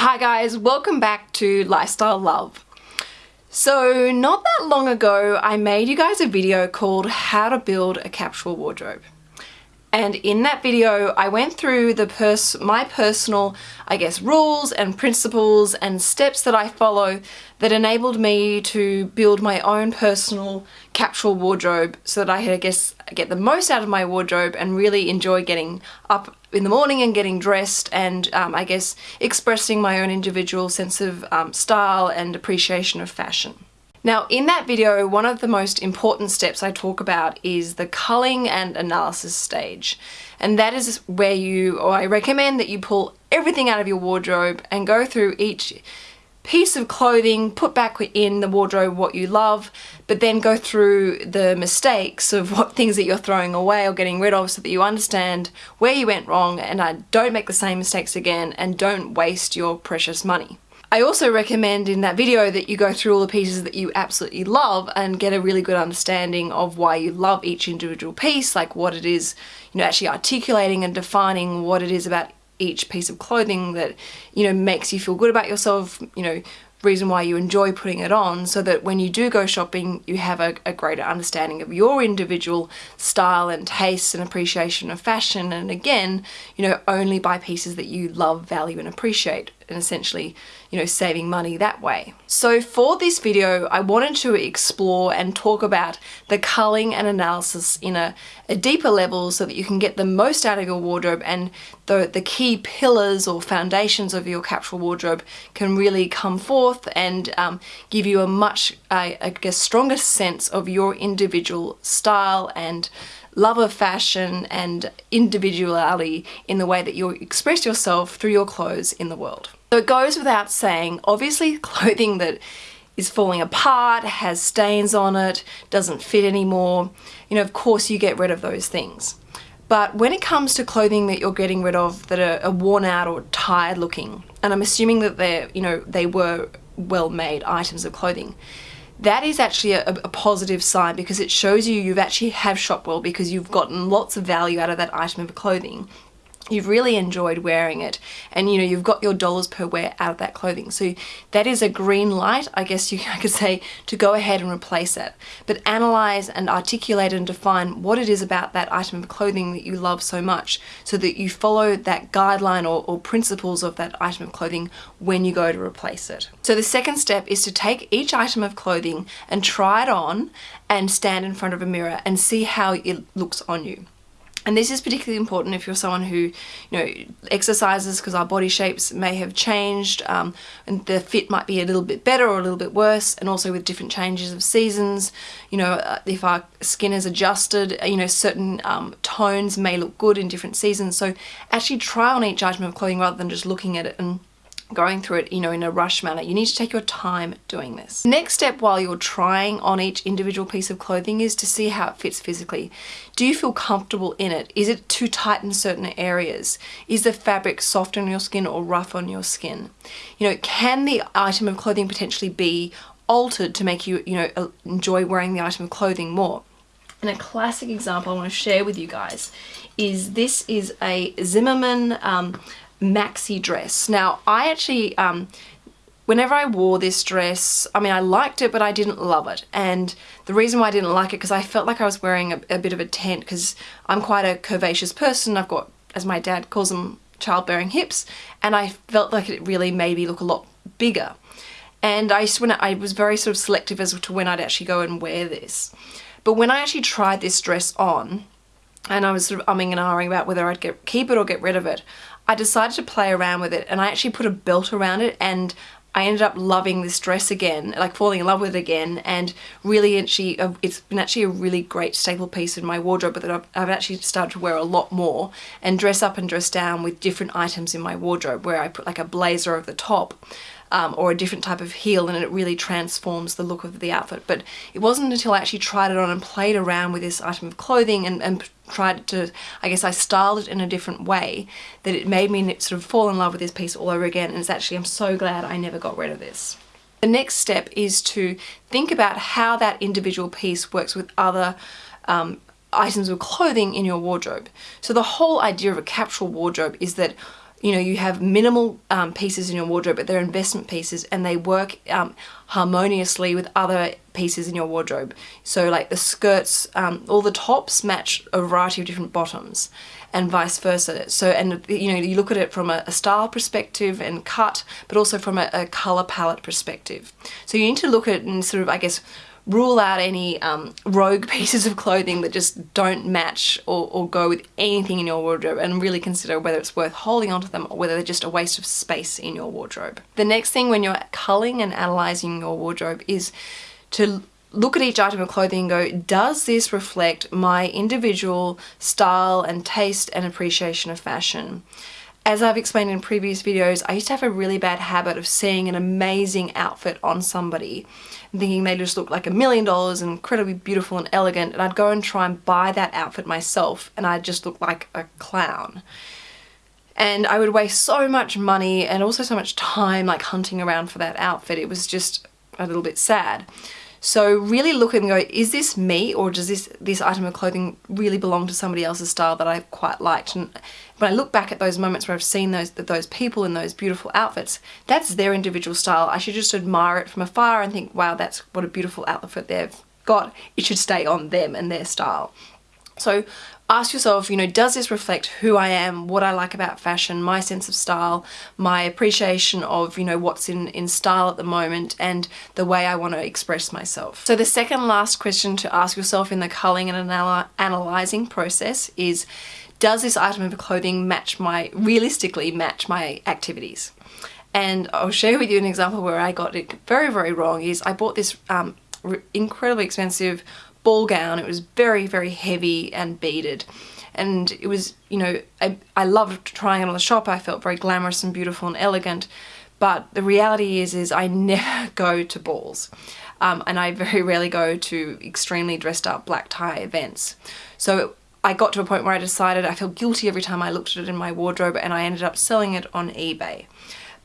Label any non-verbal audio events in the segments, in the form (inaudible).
Hi guys, welcome back to Lifestyle Love. So not that long ago I made you guys a video called how to build a capsule wardrobe. And in that video, I went through the pers my personal, I guess, rules and principles and steps that I follow that enabled me to build my own personal capsule wardrobe so that I could, I guess, get the most out of my wardrobe and really enjoy getting up in the morning and getting dressed and um, I guess expressing my own individual sense of um, style and appreciation of fashion. Now in that video, one of the most important steps I talk about is the culling and analysis stage. And that is where you, or I recommend that you pull everything out of your wardrobe and go through each piece of clothing, put back in the wardrobe what you love, but then go through the mistakes of what things that you're throwing away or getting rid of so that you understand where you went wrong and I don't make the same mistakes again and don't waste your precious money. I also recommend in that video that you go through all the pieces that you absolutely love and get a really good understanding of why you love each individual piece, like what it is, you know, actually articulating and defining what it is about each piece of clothing that, you know, makes you feel good about yourself, you know, reason why you enjoy putting it on so that when you do go shopping you have a, a, greater understanding of your individual style and taste and appreciation of fashion. And again you know only buy pieces that you love value and appreciate and essentially, you know, saving money that way. So for this video, I wanted to explore and talk about the culling and analysis in a, a deeper level so that you can get the most out of your wardrobe and the, the key pillars or foundations of your capsule wardrobe can really come forth and um, give you a much, I, I guess, stronger sense of your individual style and love of fashion and individuality in the way that you express yourself through your clothes in the world. So it goes without saying, obviously (laughs) clothing that is falling apart, has stains on it, doesn't fit anymore, you know, of course you get rid of those things. But when it comes to clothing that you're getting rid of that are, are worn out or tired looking, and I'm assuming that they're, you know, they were well-made items of clothing, that is actually a, a, positive sign because it shows you you've actually have shopped well because you've gotten lots of value out of that item of clothing you've really enjoyed wearing it and you know you've got your dollars per wear out of that clothing so that is a green light I guess you (laughs) I could say to go ahead and replace it but analyze and articulate and define what it is about that item of clothing that you love so much so that you follow that guideline or, or principles of that item of clothing when you go to replace it. So the second step is to take each item of clothing and try it on and stand in front of a mirror and see how it looks on you. And this is particularly important if you're someone who, you know, exercises because our body shapes may have changed um, and the fit might be a little bit better or a little bit worse and also with different changes of seasons, you know, uh, if our skin is adjusted, you know, certain um, tones may look good in different seasons. So actually try on each item of clothing rather than just looking at it and going through it, you know, in a rush manner. You need to take your time doing this. Next step while you're trying on each individual piece of clothing is to see how it fits physically. Do you feel comfortable in it? Is it too tight in certain areas? Is the fabric soft on your skin or rough on your skin? You know, can the item of clothing potentially be altered to make you, you know, enjoy wearing the item of clothing more? And a classic example I want to share with you guys is this is a Zimmermann um, maxi dress. Now I actually, um, whenever I wore this dress, I mean I liked it but I didn't love it and the reason why I didn't like it because I felt like I was wearing a, a bit of a tent because I'm quite a curvaceous person. I've got, as my dad calls them, childbearing hips and I felt like it really made me look a lot bigger. And I, when I was very sort of selective as to when I'd actually go and wear this. But when I actually tried this dress on, and I was sort of umming and ahhing about whether I'd get, keep it or get rid of it, I decided to play around with it and I actually put a belt around it and I ended up loving this dress again, like falling in love with it again and really actually, uh, it's been actually a really great staple piece in my wardrobe that I've, I've actually started to wear a lot more and dress up and dress down with different items in my wardrobe where I put like a blazer over the top um, or a different type of heel and it really transforms the look of the outfit. But it wasn't until I actually tried it on and played around with this item of clothing and, and tried to, I guess I styled it in a different way that it made me sort of fall in love with this piece all over again and it's actually, I'm so glad I never got rid of this. The next step is to think about how that individual piece works with other um, items of clothing in your wardrobe. So the whole idea of a capsule wardrobe is that you know, you have minimal um, pieces in your wardrobe, but they're investment pieces and they work um, harmoniously with other pieces in your wardrobe. So like the skirts, um, all the tops match a variety of different bottoms and vice versa. So, and you know, you look at it from a, a style perspective and cut, but also from a, a color palette perspective. So you need to look at and sort of, I guess, rule out any um, rogue (laughs) pieces of clothing that just don't match or, or, go with anything in your wardrobe and really consider whether it's worth holding onto them or whether they're just a waste of space in your wardrobe. The next thing when you're culling and analysing your wardrobe is to look at each item of clothing and go, does this reflect my individual style and taste and appreciation of fashion? As I've explained in previous videos, I used to have a really bad habit of seeing an amazing outfit on somebody thinking they just looked like a million dollars and incredibly beautiful and elegant and I'd go and try and buy that outfit myself and I'd just look like a clown. And I would waste so much money and also so much time like hunting around for that outfit. It was just a little bit sad. So really look and go, is this me or does this, this item of clothing really belong to somebody else's style that I quite liked? And when I look back at those moments where I've seen those, those people in those beautiful outfits, that's their individual style. I should just admire it from afar and think, wow, that's what a beautiful outfit they've got. It should stay on them and their style. So ask yourself, you know, does this reflect who I am, what I like about fashion, my sense of style, my appreciation of, you know, what's in, in style at the moment and the way I want to express myself. So the second last question to ask yourself in the culling and anal analyzing process is, does this item of clothing match my, realistically match my activities? And I'll share with you an example where I got it very, very wrong is I bought this um, incredibly expensive ball gown. It was very, very heavy and beaded. And it was, you know, I, I loved trying it on the shop. I felt very glamorous and beautiful and elegant. But the reality is, is I (laughs) never go to balls. Um, and I very rarely go to extremely dressed up black tie events. So I got to a point where I decided I felt guilty every time I looked at it in my wardrobe and I ended up selling it on eBay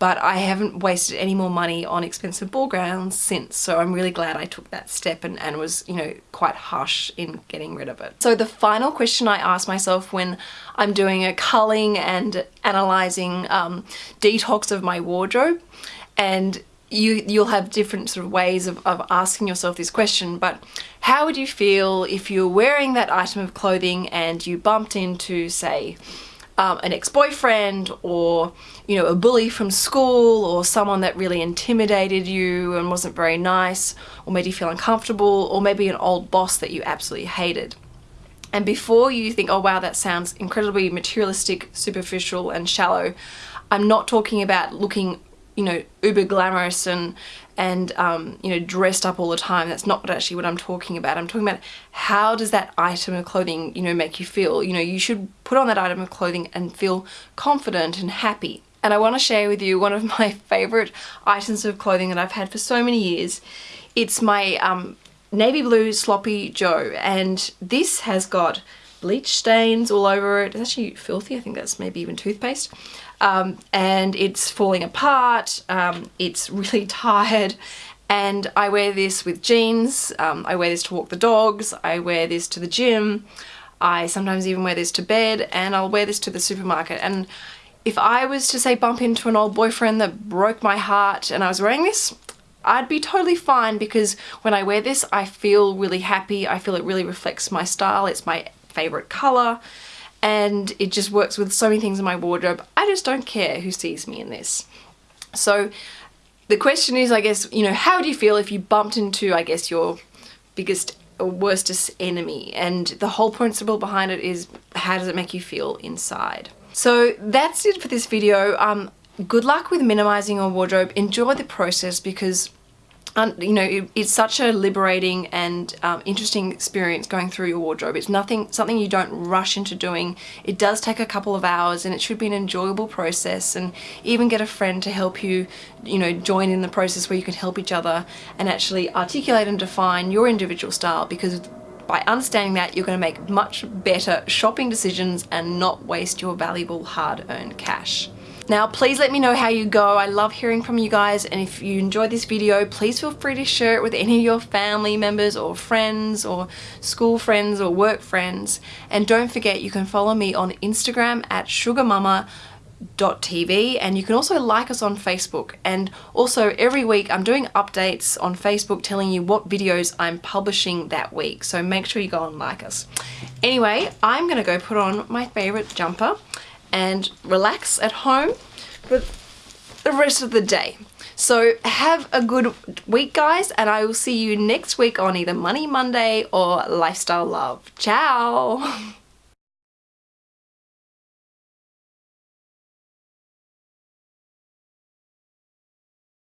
but I haven't wasted any more money on expensive ball gowns since so I'm really glad I took that step and, and was you know quite harsh in getting rid of it. So the final question I ask myself when I'm doing a culling and analysing um, detox of my wardrobe and you, you'll have different sort of ways of, of asking yourself this question, but how would you feel if you're wearing that item of clothing and you bumped into, say, um, an ex-boyfriend or you know a bully from school or someone that really intimidated you and wasn't very nice or made you feel uncomfortable or maybe an old boss that you absolutely hated. And before you think, oh wow, that sounds incredibly materialistic, superficial and shallow, I'm not talking about looking you know, uber glamorous and, and um, you know, dressed up all the time. That's not actually what I'm talking about. I'm talking about how does that item of clothing, you know, make you feel? You know, you should put on that item of clothing and feel confident and happy. And I want to share with you one of my (laughs) favorite items of clothing that I've had for so many years. It's my um, navy blue sloppy joe and this has got bleach stains all over it. It's actually filthy. I think that's maybe even toothpaste um, and it's falling apart, um, it's really (laughs) tired. And I wear this with jeans, um, I wear this to walk the dogs, I wear this to the gym, I sometimes even wear this to bed and I'll wear this to the supermarket. And if I was to say bump into an old boyfriend that broke my heart and I was wearing this, I'd be totally fine because when I wear this I feel really happy, I feel it really reflects my style, it's my favorite color and it just works with so many things in my wardrobe. I just don't care who sees me in this. So the question is, I guess, you know, how do you feel if you bumped into, I guess, your biggest or worstest enemy? And the whole principle behind it is, how does it make you feel inside? So that's it for this video. Um, good luck with minimizing your wardrobe. Enjoy the process because you know, it, it's such a liberating and um, interesting experience going through your wardrobe. It's nothing, something you don't rush into doing. It does take a couple of hours and it should be an enjoyable process and even get a friend to help you, you know, join in the process where you can help each other and actually articulate and define your individual style because by understanding that, you're going to make much better shopping decisions and not waste your valuable hard-earned cash. Now please let me know how you go. I love hearing from you guys and if you enjoyed this video please feel free to share it with any of your family members or friends or school friends or work friends and don't forget you can follow me on Instagram at SugarMamma TV and you can also like us on Facebook and also every week I'm doing updates on Facebook telling you what videos I'm publishing that week so make sure you go and like us. Anyway I'm gonna go put on my favorite jumper and relax at home for the rest of the day. So have a good week guys and I will see you next week on either Money Monday or Lifestyle Love. Ciao! (laughs)